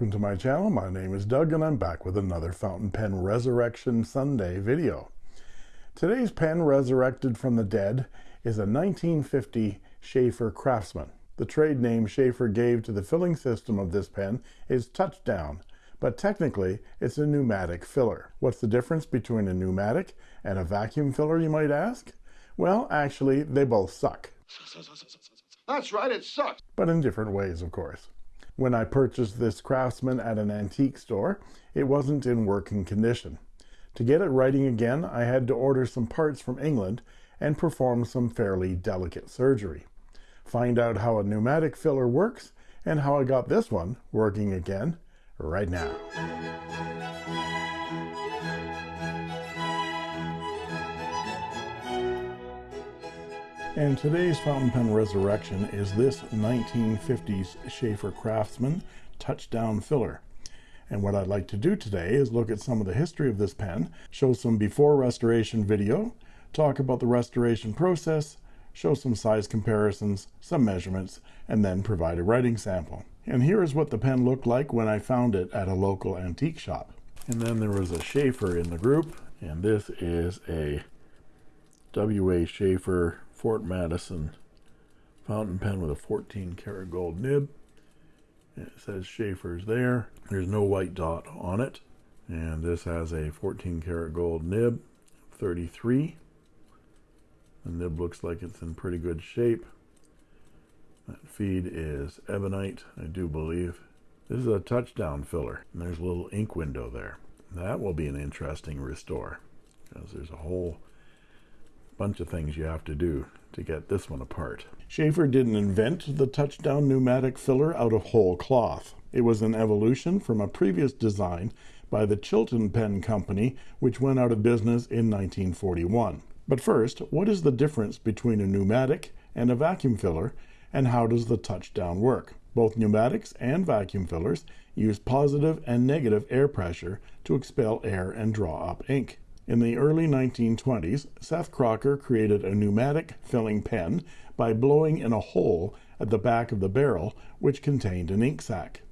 Welcome to my channel. My name is Doug and I'm back with another fountain pen Resurrection Sunday video. Today's pen resurrected from the dead is a 1950 Sheaffer Craftsman. The trade name Sheaffer gave to the filling system of this pen is Touchdown, but technically it's a pneumatic filler. What's the difference between a pneumatic and a vacuum filler, you might ask? Well, actually, they both suck. That's right, it sucks. But in different ways, of course. When I purchased this Craftsman at an antique store, it wasn't in working condition. To get it writing again, I had to order some parts from England and perform some fairly delicate surgery. Find out how a pneumatic filler works and how I got this one working again right now. And today's fountain pen resurrection is this 1950s Sheaffer Craftsman touchdown filler. And what I'd like to do today is look at some of the history of this pen, show some before restoration video, talk about the restoration process, show some size comparisons, some measurements, and then provide a writing sample. And here is what the pen looked like when I found it at a local antique shop. And then there was a Sheaffer in the group, and this is a W.A. Sheaffer Fort Madison fountain pen with a 14 karat gold nib. It says Sheaffer's there. There's no white dot on it. And this has a 14 karat gold nib, 33. The nib looks like it's in pretty good shape. That feed is ebonite, I do believe. This is a touchdown filler. And there's a little ink window there. That will be an interesting restore because there's a whole bunch of things you have to do to get this one apart. Sheaffer didn't invent the touchdown pneumatic filler out of whole cloth. It was an evolution from a previous design by the Chilton Pen Company, which went out of business in 1941. But first, what is the difference between a pneumatic and a vacuum filler, and how does the touchdown work? Both pneumatics and vacuum fillers use positive and negative air pressure to expel air and draw up ink. In the early 1920s, Seth Crocker created a pneumatic filling pen by blowing in a hole at the back of the barrel, which contained an ink sac.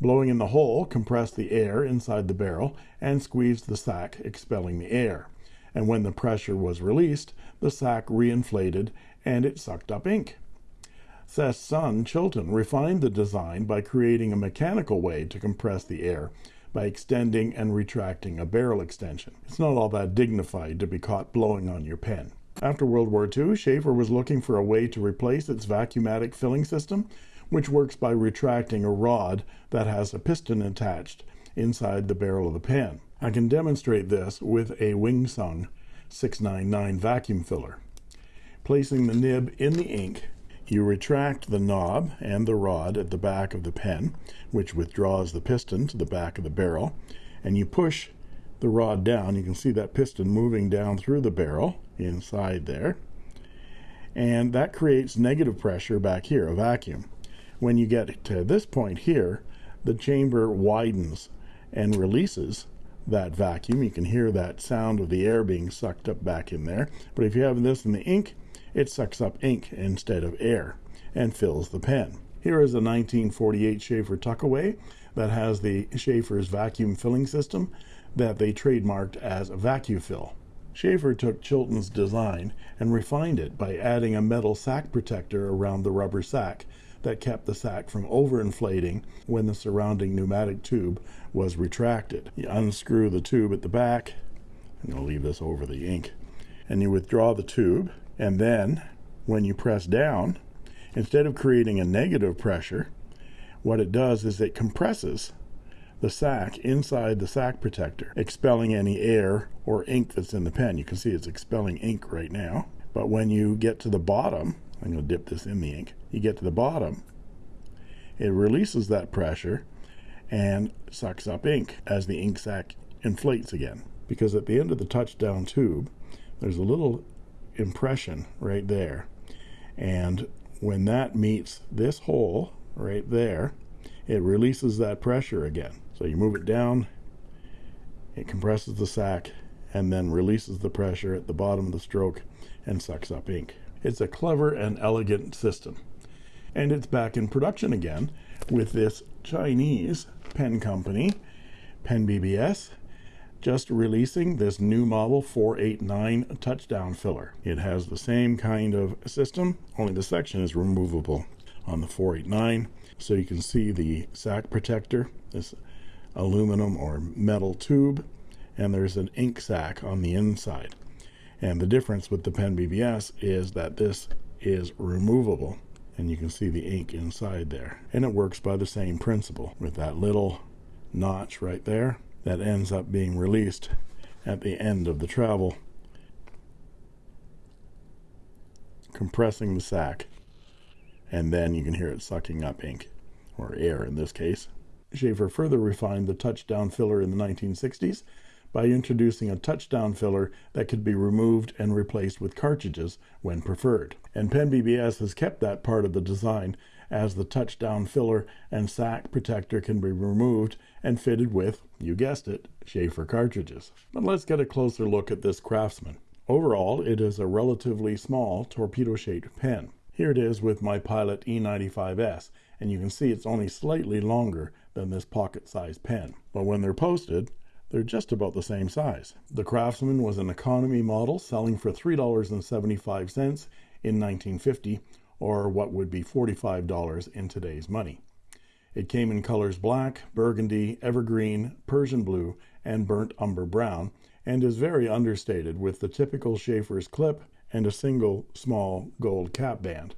Blowing in the hole compressed the air inside the barrel and squeezed the sac, expelling the air. And when the pressure was released, the sac reinflated and it sucked up ink. Seth's son, Chilton, refined the design by creating a mechanical way to compress the air by extending and retracting a barrel extension. It's not all that dignified to be caught blowing on your pen. After World War II, Sheaffer was looking for a way to replace its vacuumatic filling system, which works by retracting a rod that has a piston attached inside the barrel of the pen. I can demonstrate this with a Wing Sung 699 vacuum filler. Placing the nib in the ink you retract the knob and the rod at the back of the pen, which withdraws the piston to the back of the barrel, and you push the rod down. You can see that piston moving down through the barrel inside there. And that creates negative pressure back here, a vacuum. When you get to this point here, the chamber widens and releases that vacuum. You can hear that sound of the air being sucked up back in there. But if you have this in the ink, it sucks up ink instead of air and fills the pen. Here is a 1948 Sheaffer Tuckaway that has the Sheaffer's vacuum filling system that they trademarked as VacuFill. Sheaffer took Chilton's design and refined it by adding a metal sac protector around the rubber sac that kept the sac from overinflating when the surrounding pneumatic tube was retracted. You unscrew the tube at the back, I'm going to leave this over the ink, and you withdraw the tube and then when you press down, instead of creating a negative pressure, what it does is it compresses the sac inside the sac protector, expelling any air or ink that's in the pen. You can see it's expelling ink right now. But when you get to the bottom, I'm going to dip this in the ink, you get to the bottom, it releases that pressure and sucks up ink as the ink sac inflates again. Because at the end of the touchdown tube, there's a little impression right there. And when that meets this hole right there, it releases that pressure again. So you move it down, it compresses the sac, and then releases the pressure at the bottom of the stroke and sucks up ink. It's a clever and elegant system. And it's back in production again with this Chinese pen company, Pen BBS, just releasing this new model 489 touchdown filler. It has the same kind of system, only the section is removable on the 489. So you can see the sac protector, this aluminum or metal tube, and there's an ink sac on the inside. And the difference with the Pen BBS is that this is removable and you can see the ink inside there. And it works by the same principle with that little notch right there that ends up being released at the end of the travel, compressing the sac, and then you can hear it sucking up ink, or air in this case. Sheaffer further refined the touchdown filler in the 1960s by introducing a touchdown filler that could be removed and replaced with cartridges when preferred. And Pen BBS has kept that part of the design as the touchdown filler and sac protector can be removed and fitted with, you guessed it, Sheaffer cartridges. But let's get a closer look at this Craftsman. Overall, it is a relatively small torpedo-shaped pen. Here it is with my Pilot E95S, and you can see it's only slightly longer than this pocket-sized pen. But when they're posted, they're just about the same size. The Craftsman was an economy model selling for $3.75 in 1950, or what would be $45 in today's money. It came in colors black, burgundy, evergreen, Persian blue, and burnt umber brown, and is very understated with the typical Sheaffer's clip and a single small gold cap band,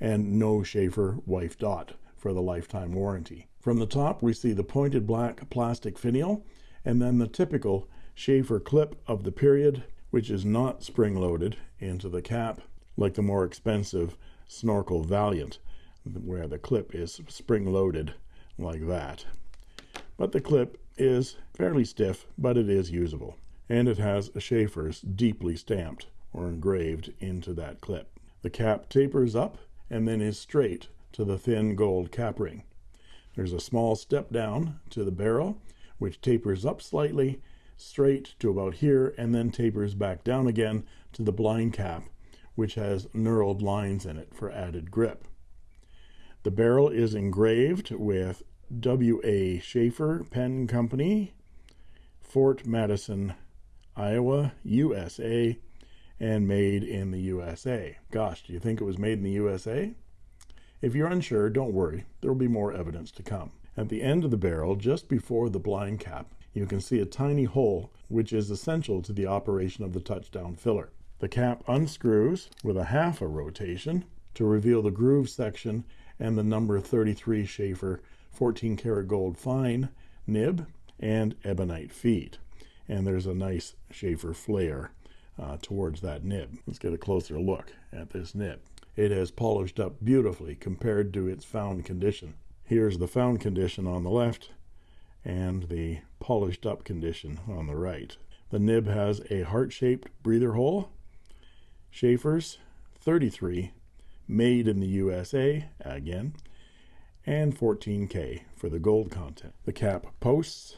and no Sheaffer wife dot for the lifetime warranty. From the top, we see the pointed black plastic finial and then the typical Sheaffer clip of the period, which is not spring-loaded into the cap like the more expensive Snorkel Valiant, where the clip is spring-loaded like that. But the clip is fairly stiff, but it is usable. And it has a Sheaffer's deeply stamped or engraved into that clip. The cap tapers up and then is straight to the thin gold cap ring. There's a small step down to the barrel which tapers up slightly straight to about here and then tapers back down again to the blind cap which has knurled lines in it for added grip. The barrel is engraved with W.A. Sheaffer Pen Company, Fort Madison, Iowa, USA, and made in the USA. Gosh, do you think it was made in the USA? If you're unsure, don't worry, there will be more evidence to come. At the end of the barrel, just before the blind cap, you can see a tiny hole which is essential to the operation of the touchdown filler. The cap unscrews with a half a rotation to reveal the groove section and the number 33 Sheaffer 14 karat gold fine nib and ebonite feet. And there's a nice Sheaffer flare uh, towards that nib. Let's get a closer look at this nib. It has polished up beautifully compared to its found condition. Here's the found condition on the left and the polished up condition on the right. The nib has a heart-shaped breather hole. Sheaffer's 33, made in the USA, again, and 14K for the gold content. The cap posts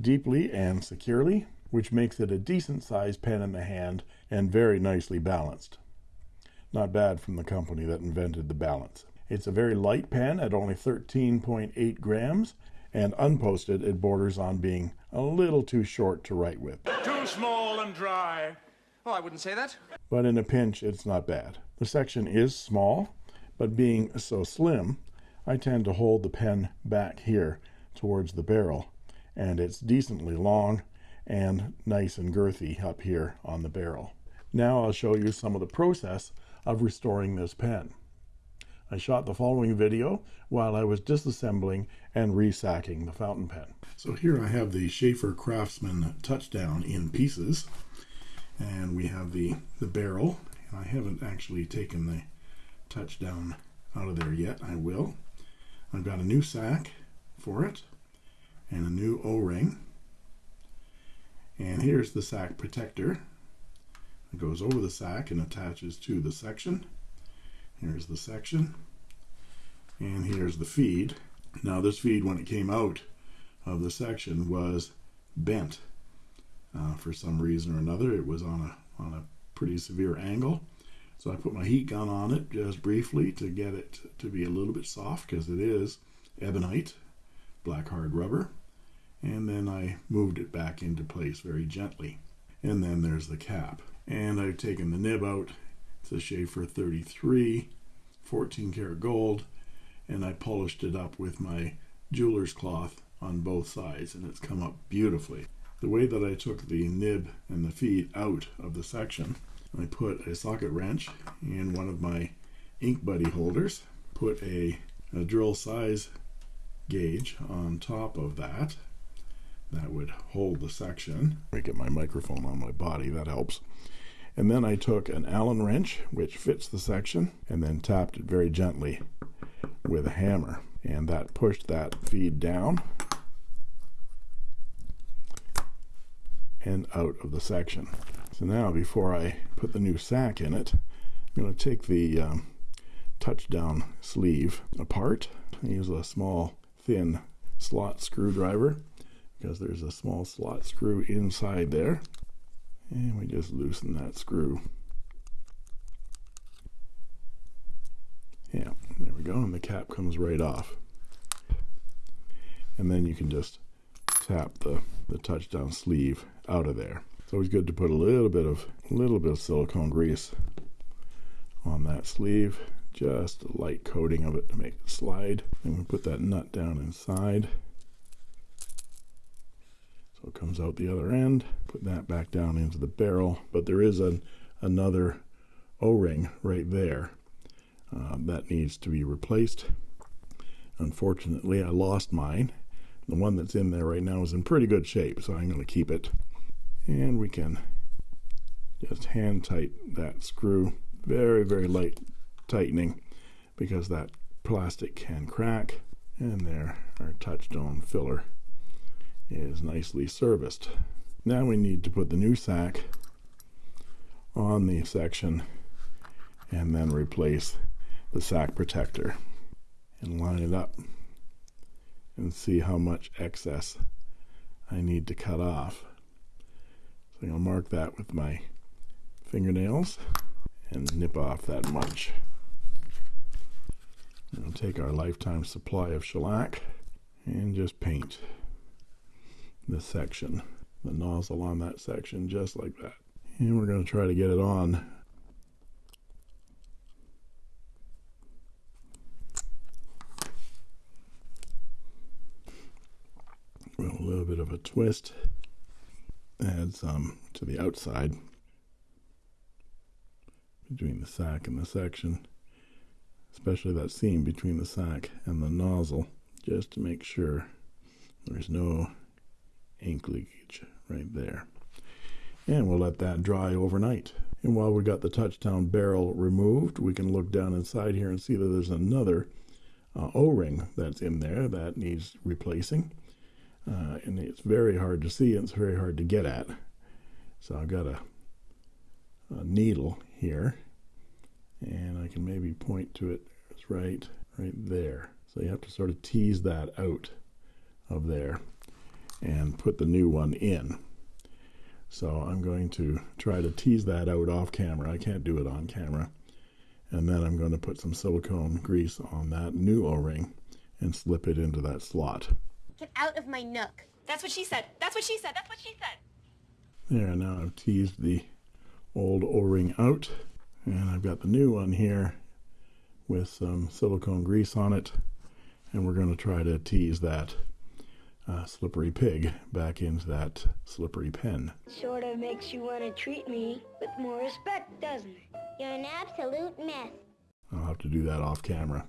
deeply and securely, which makes it a decent sized pen in the hand and very nicely balanced. Not bad from the company that invented the balance. It's a very light pen at only 13.8 grams, and unposted, it borders on being a little too short to write with. Too small and dry. Oh, I wouldn't say that. But in a pinch, it's not bad. The section is small, but being so slim, I tend to hold the pen back here towards the barrel, and it's decently long and nice and girthy up here on the barrel. Now I'll show you some of the process of restoring this pen. I shot the following video while I was disassembling and resacking the fountain pen. So here I have the Sheaffer Craftsman Touchdown in pieces. And we have the, the barrel. I haven't actually taken the touchdown out of there yet. I will. I've got a new sack for it and a new O-ring. And here's the sack protector. It goes over the sack and attaches to the section. Here's the section. And here's the feed. Now this feed, when it came out of the section, was bent uh, for some reason or another. It was on a, on a pretty severe angle. So I put my heat gun on it just briefly to get it to be a little bit soft because it is ebonite black hard rubber and then I moved it back into place very gently. And then there's the cap. And I've taken the nib out. It's a Sheaffer 33, 14 karat gold, and I polished it up with my jeweler's cloth on both sides, and it's come up beautifully. The way that I took the nib and the feed out of the section, I put a socket wrench in one of my ink buddy holders, put a, a drill size gauge on top of that that would hold the section. I get my microphone on my body, that helps. And then I took an Allen wrench, which fits the section, and then tapped it very gently with a hammer. And that pushed that feed down and out of the section. So now, before I put the new sack in it, I'm going to take the um, touchdown sleeve apart. I use a small, thin slot screwdriver because there's a small slot screw inside there and we just loosen that screw yeah there we go and the cap comes right off and then you can just tap the the touchdown sleeve out of there it's always good to put a little bit of a little bit of silicone grease on that sleeve just a light coating of it to make it slide and we put that nut down inside so it comes out the other end. Put that back down into the barrel. But there is an, another O-ring right there uh, that needs to be replaced. Unfortunately, I lost mine. The one that's in there right now is in pretty good shape, so I'm going to keep it. And we can just hand tight that screw. Very, very light tightening because that plastic can crack. And there, our touchstone filler is nicely serviced. Now we need to put the new sack on the section and then replace the sack protector and line it up and see how much excess I need to cut off. So I'll mark that with my fingernails and nip off that much. We'll take our lifetime supply of shellac and just paint the section, the nozzle on that section, just like that. And we're going to try to get it on. With a little bit of a twist, add some to the outside between the sack and the section, especially that seam between the sack and the nozzle, just to make sure there's no ink leakage right there. And we'll let that dry overnight. And while we got the touchdown barrel removed, we can look down inside here and see that there's another uh, O-ring that's in there that needs replacing. Uh, and it's very hard to see and it's very hard to get at. So I've got a, a needle here and I can maybe point to it. It's right, right there. So you have to sort of tease that out of there and put the new one in. So I'm going to try to tease that out off camera. I can't do it on camera. And then I'm going to put some silicone grease on that new O-ring and slip it into that slot. Get out of my nook. That's what she said. That's what she said. That's what she said. There, now I've teased the old O-ring out. And I've got the new one here with some silicone grease on it. And we're going to try to tease that uh, slippery pig back into that slippery pen. Sort of makes you want to treat me with more respect, doesn't it? You're an absolute mess. I'll have to do that off camera.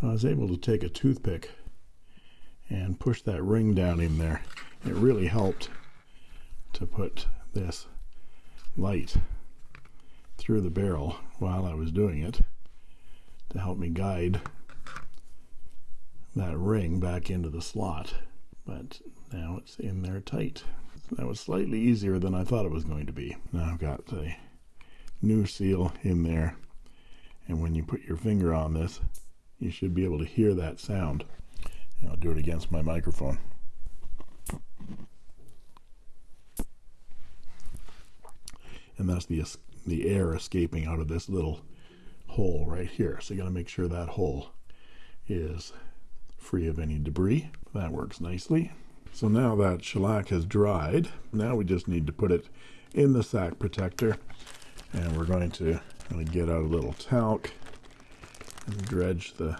So I was able to take a toothpick and push that ring down in there. It really helped to put this light through the barrel while I was doing it to help me guide that ring back into the slot. But now it's in there tight. That was slightly easier than I thought it was going to be. Now I've got the new seal in there and when you put your finger on this you should be able to hear that sound I'll do it against my microphone and that's the the air escaping out of this little hole right here so you got to make sure that hole is free of any debris. That works nicely. So now that shellac has dried, now we just need to put it in the sack protector and we're going to get out a little talc and dredge the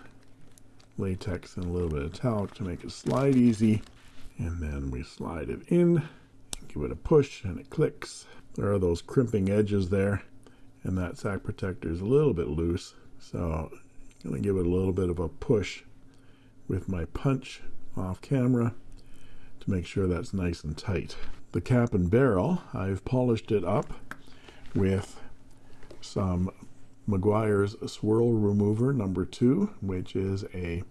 latex and a little bit of talc to make it slide easy. And then we slide it in give it a push and it clicks. There are those crimping edges there and that sack protector is a little bit loose so I'm going to give it a little bit of a push with my punch off camera to make sure that's nice and tight. The cap and barrel I've polished it up with some Meguiar's swirl remover number two which is a,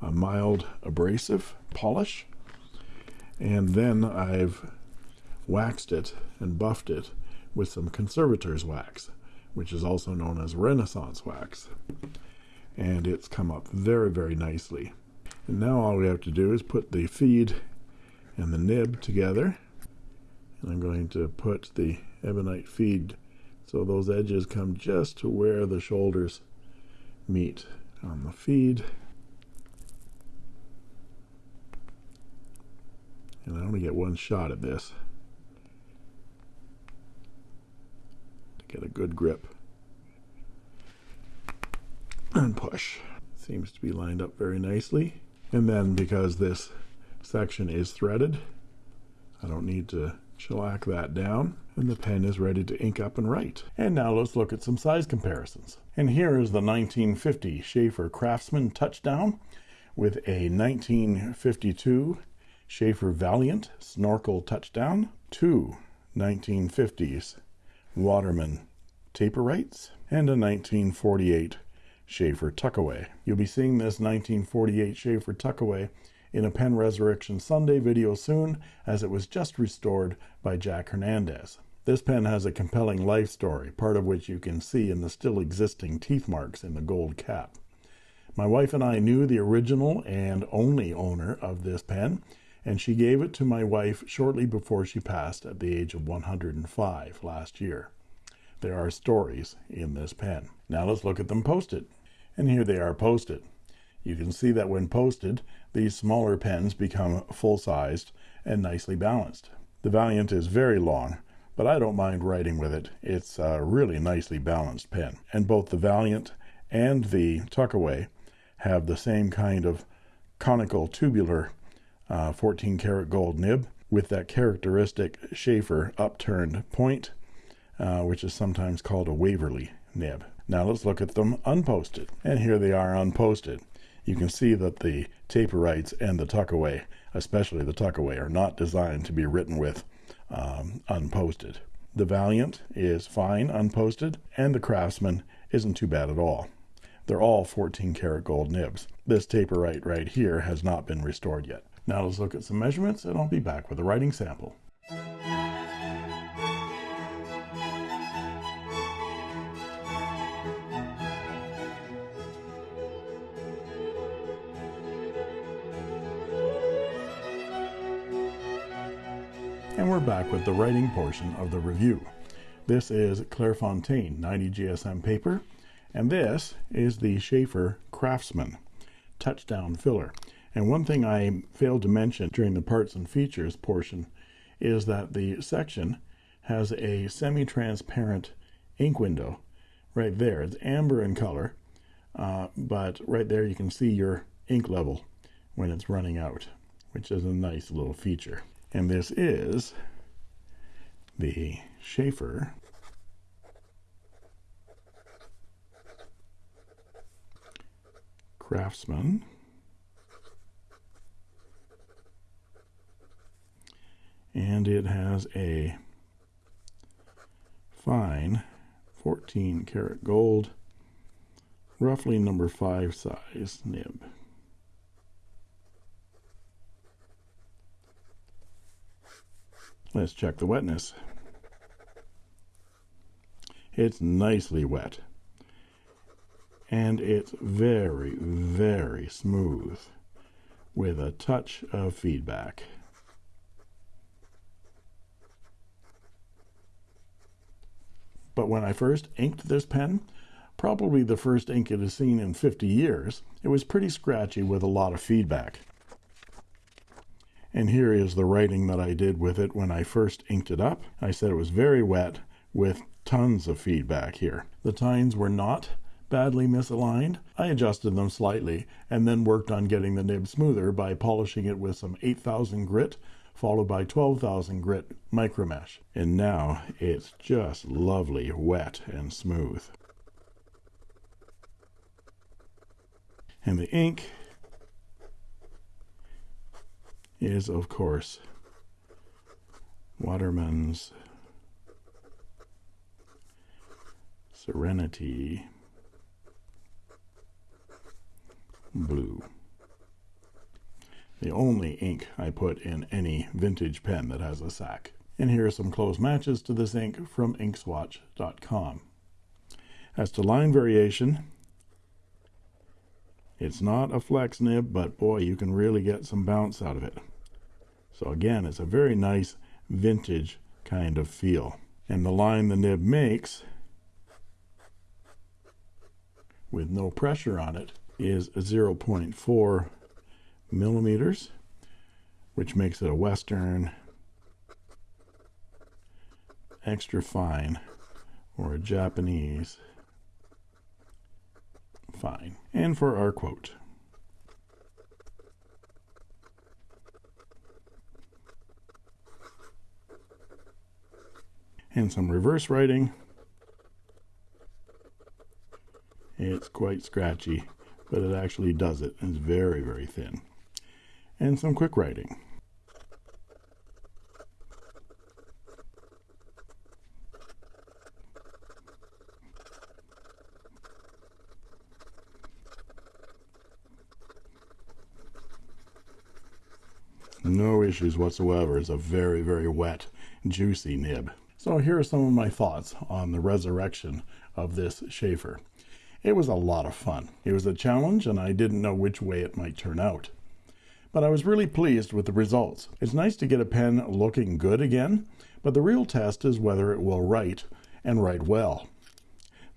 a mild abrasive polish. And then I've waxed it and buffed it with some conservator's wax which is also known as renaissance wax. And it's come up very very nicely. And now all we have to do is put the feed and the nib together. And I'm going to put the ebonite feed so those edges come just to where the shoulders meet on the feed. And I only get one shot at this to get a good grip and push. Seems to be lined up very nicely. And then because this section is threaded I don't need to shellac that down and the pen is ready to ink up and write and now let's look at some size comparisons and here is the 1950 Sheaffer Craftsman touchdown with a 1952 Sheaffer Valiant snorkel touchdown two 1950s Waterman Taperites and a 1948 Sheaffer Tuckaway. You'll be seeing this 1948 Sheaffer Tuckaway in a Pen Resurrection Sunday video soon as it was just restored by Jack Hernandez. This pen has a compelling life story, part of which you can see in the still existing teeth marks in the gold cap. My wife and I knew the original and only owner of this pen, and she gave it to my wife shortly before she passed at the age of 105 last year. There are stories in this pen. Now let's look at them posted. And here they are posted. You can see that when posted, these smaller pens become full-sized and nicely balanced. The Valiant is very long, but I don't mind writing with it. It's a really nicely balanced pen. And both the Valiant and the Tuckaway have the same kind of conical tubular uh, 14 karat gold nib with that characteristic Sheaffer upturned point, uh, which is sometimes called a Waverly nib. Now let's look at them unposted. And here they are unposted you can see that the Taperites and the tuckaway, especially the tuckaway, are not designed to be written with um, unposted. The Valiant is fine unposted, and the Craftsman isn't too bad at all. They're all 14 karat gold nibs. This Taperite right here has not been restored yet. Now let's look at some measurements and I'll be back with a writing sample. And we're back with the writing portion of the review. This is Clairefontaine 90 GSM paper, and this is the Sheaffer Craftsman touchdown filler. And one thing I failed to mention during the parts and features portion is that the section has a semi-transparent ink window right there. It's amber in color, uh, but right there you can see your ink level when it's running out, which is a nice little feature and this is the Sheaffer Craftsman. And it has a fine 14 karat gold roughly number 5 size nib Let's check the wetness. It's nicely wet. And it's very, very smooth with a touch of feedback. But when I first inked this pen, probably the first ink it has seen in 50 years, it was pretty scratchy with a lot of feedback. And here is the writing that I did with it when I first inked it up. I said it was very wet with tons of feedback here. The tines were not badly misaligned. I adjusted them slightly and then worked on getting the nib smoother by polishing it with some 8000 grit followed by 12,000 grit micromesh. And now it's just lovely, wet and smooth. And the ink is, of course, Waterman's Serenity Blue the only ink I put in any vintage pen that has a sac. And here are some close matches to this ink from inkswatch.com. As to line variation, it's not a flex nib, but boy, you can really get some bounce out of it. So again, it's a very nice vintage kind of feel. And the line the nib makes with no pressure on it is 0.4 millimeters, which makes it a Western extra fine or a Japanese fine. And for our quote. And some reverse writing. It's quite scratchy, but it actually does it. It's very, very thin and some quick writing. No issues whatsoever. It's a very, very wet, juicy nib. So here are some of my thoughts on the resurrection of this Sheaffer. It was a lot of fun. It was a challenge, and I didn't know which way it might turn out but I was really pleased with the results. It's nice to get a pen looking good again, but the real test is whether it will write and write well.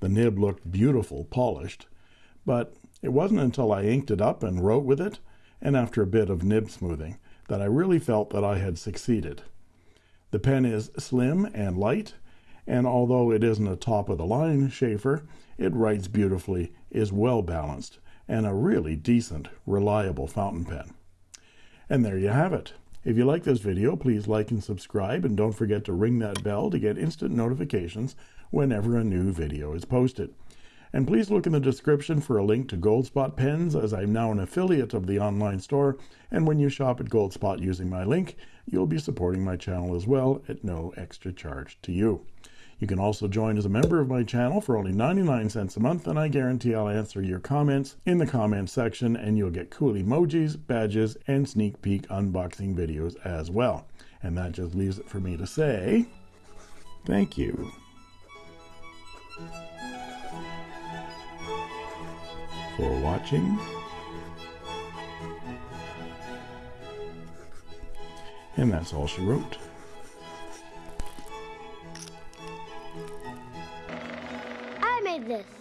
The nib looked beautiful, polished, but it wasn't until I inked it up and wrote with it, and after a bit of nib smoothing, that I really felt that I had succeeded. The pen is slim and light, and although it isn't a top of the line Sheaffer, it writes beautifully, is well balanced, and a really decent, reliable fountain pen. And there you have it. If you like this video, please like and subscribe, and don't forget to ring that bell to get instant notifications whenever a new video is posted. And please look in the description for a link to Goldspot pens, as I'm now an affiliate of the online store, and when you shop at Goldspot using my link, you'll be supporting my channel as well at no extra charge to you. You can also join as a member of my channel for only 99 cents a month, and I guarantee I'll answer your comments in the comments section, and you'll get cool emojis, badges, and sneak peek unboxing videos as well. And that just leaves it for me to say thank you. For watching. And that's all she wrote. I made this.